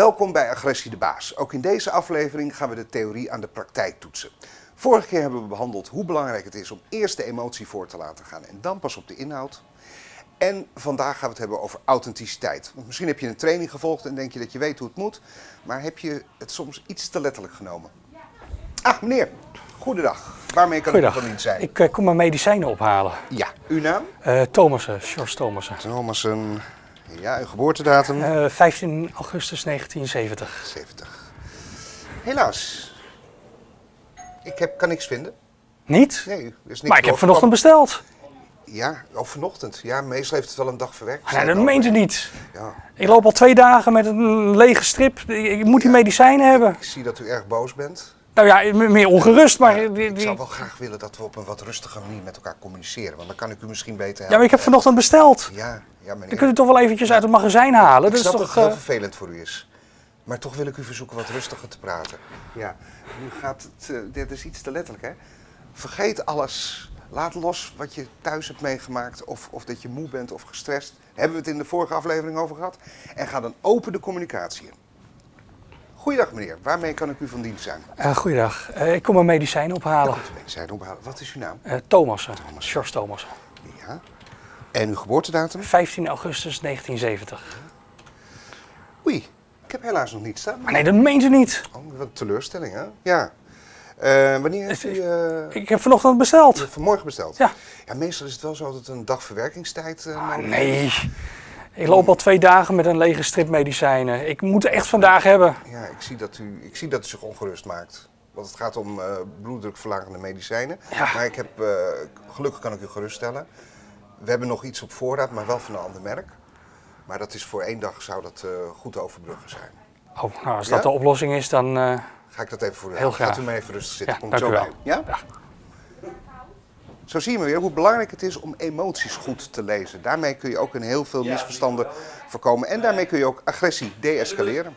Welkom bij Agressie de Baas. Ook in deze aflevering gaan we de theorie aan de praktijk toetsen. Vorige keer hebben we behandeld hoe belangrijk het is om eerst de emotie voor te laten gaan en dan pas op de inhoud. En vandaag gaan we het hebben over authenticiteit. Want misschien heb je een training gevolgd en denk je dat je weet hoe het moet, maar heb je het soms iets te letterlijk genomen? Ah, meneer, goedendag. Waarmee kan ik van dienst zijn? Ik eh, kom mijn medicijnen ophalen. Ja, uw naam? Eh Thomassen, George Thomassen. Thomassen. Ja, uw geboortedatum? Eh 15 augustus 1970. 70. Helaas. Ik heb, kan niks vinden. Niet? Nee, er is niks maar ik heb vanochtend besteld. Ja, of vanochtend. Ja, meestal heeft het wel een dag verwerkt. Ah, nee, dat meent u niet. Ja, Ik loop al twee dagen met een lege strip. Ik ik moet die medicijnen hebben. ik zie dat u erg boos bent. Nou ja, meer ongerust, maar... die- Ik die- zou wel graag willen dat we op een wat rustige manier met elkaar communiceren. Want dan kan ik u misschien beter helpen. Ja, maar ik heb vanochtend besteld. Ja, ja meneer. Dan kunt u toch wel eventjes uit het magazijn halen. ik Dat is snap dat toch... het heel eh, vervelend voor u is. Maar toch wil ik u verzoeken wat rustiger te praten. Ja, nu gaat het... eh, dit is iets te letterlijk, hè? Vergeet alles. Laat los wat je thuis hebt meegemaakt. Of, of dat je moe bent of gestrest. Hebben we het in de vorige aflevering over gehad. En ga dan open de communicatie in. Goeiedag meneer, waarmee kan ik u van dienst zijn? eh, goeiedag. Eh, ik kom mijn medicijnen ophalen. Zijn ophalen. Wat is uw naam? Eh Thomassen, George Thomassen. Ja. En uw geboortedatum? 15 augustus 1970. Oei, ik heb helaas nog niet staan. Maar nee, dat meent u niet. Oh, wat een teleurstelling, hè? Ja. Wanneer heeft u... Ik heb vanochtend besteld. vanmorgen besteld? Ja. Ja, meestal is het wel zo dat het een dag verwerkingstijd uh, Ah, nee. Ik loop al twee dagen met een lege strip medicijnen. Ik moet het echt vandaag hebben. Ja, ik zie, dat u, ik zie dat u zich ongerust maakt. Want het gaat om eh, bloeddrukverlagende medicijnen. Ja. Maar ik heb, eh, gelukkig kan ik u geruststellen. We hebben nog iets op voorraad, maar wel van een ander merk. Maar dat is voor één dag zou dat eh, goed overbruggen zijn. Oh, nou, als Ja? dat de oplossing is, dan... Ga ik dat even voor u Heel halen. Gaat graag. u maar even rustig zitten. Ja, Kom dank zo u bij wel. u. Ja? Ja. Zo zie je maar weer hoe belangrijk het is om emoties goed te lezen. Daarmee kun je ook een heel veel misverstanden voorkomen. En daarmee kun je ook agressie deescaleren.